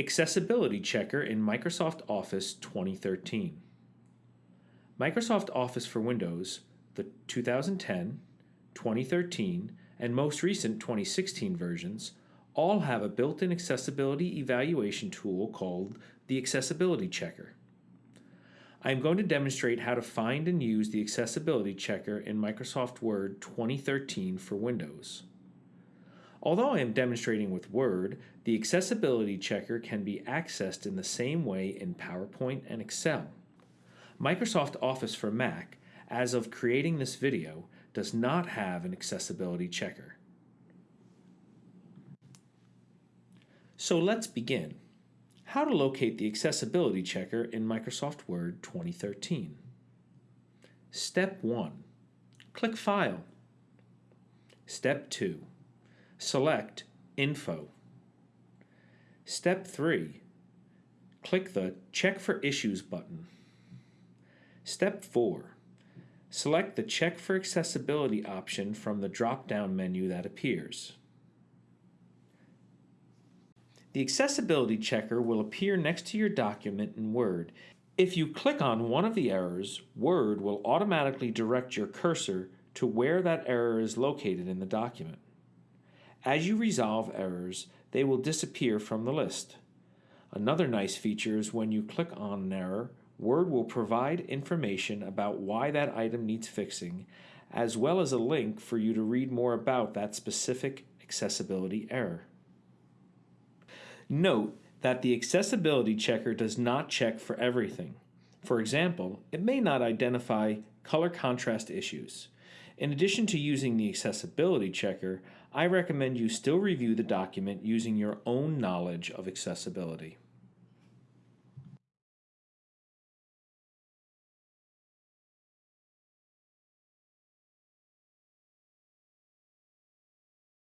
Accessibility Checker in Microsoft Office 2013. Microsoft Office for Windows, the 2010, 2013, and most recent 2016 versions all have a built-in accessibility evaluation tool called the Accessibility Checker. I am going to demonstrate how to find and use the Accessibility Checker in Microsoft Word 2013 for Windows. Although I am demonstrating with Word, the Accessibility Checker can be accessed in the same way in PowerPoint and Excel. Microsoft Office for Mac, as of creating this video, does not have an Accessibility Checker. So let's begin. How to locate the Accessibility Checker in Microsoft Word 2013. Step 1. Click File. Step 2 select Info. Step 3. Click the Check for Issues button. Step 4. Select the Check for Accessibility option from the drop-down menu that appears. The Accessibility Checker will appear next to your document in Word. If you click on one of the errors, Word will automatically direct your cursor to where that error is located in the document. As you resolve errors, they will disappear from the list. Another nice feature is when you click on an error, Word will provide information about why that item needs fixing, as well as a link for you to read more about that specific accessibility error. Note that the accessibility checker does not check for everything. For example, it may not identify color contrast issues. In addition to using the accessibility checker, I recommend you still review the document using your own knowledge of accessibility.